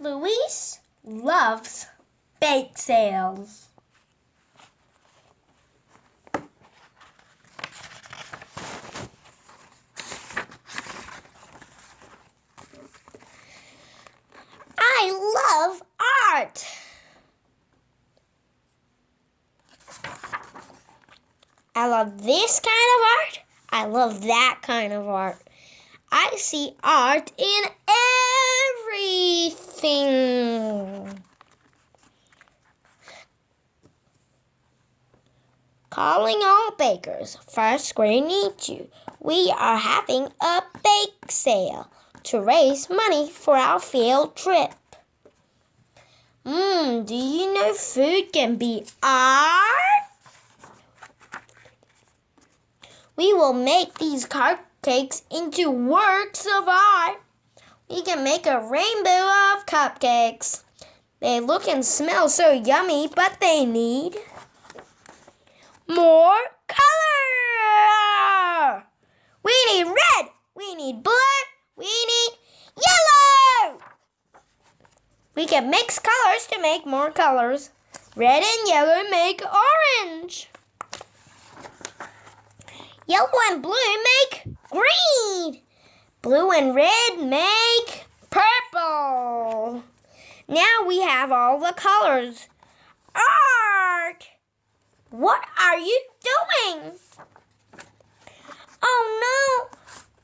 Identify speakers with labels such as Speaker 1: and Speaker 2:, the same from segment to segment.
Speaker 1: Luis loves bake sales. I love art. I love this kind of art. I love that kind of art. I see art in everything. Calling all bakers, first grade needs you. We are having a bake sale to raise money for our field trip. Mmm, do you know food can be art? We will make these cupcakes into works of art. We can make a rainbow cupcakes. They look and smell so yummy, but they need more color. We need red. We need blue. We need yellow. We can mix colors to make more colors. Red and yellow make orange. Yellow and blue make green. Blue and red make purple. Now we have all the colors. Art! What are you doing? Oh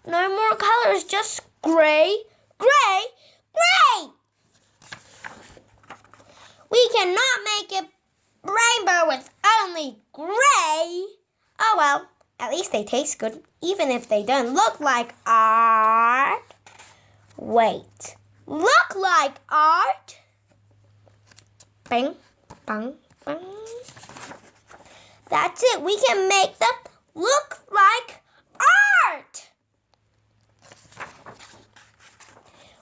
Speaker 1: no! No more colors, just gray, gray, gray! We cannot make a rainbow with only gray. Oh well. At least they taste good, even if they don't look like art. Wait, look like art? Bang, bang, bang. That's it. We can make them look like art.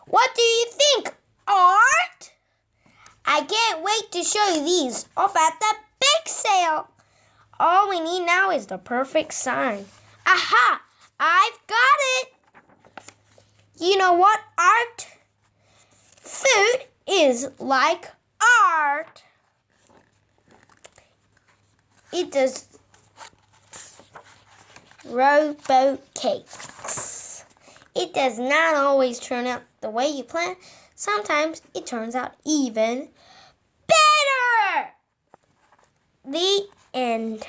Speaker 1: What do you think? Art? I can't wait to show you these off at the bake sale. All we need now is the perfect sign. Aha! I've got it! You know what art? Food is like art. It does rowboat cakes. It does not always turn out the way you plan. Sometimes it turns out even better. The end.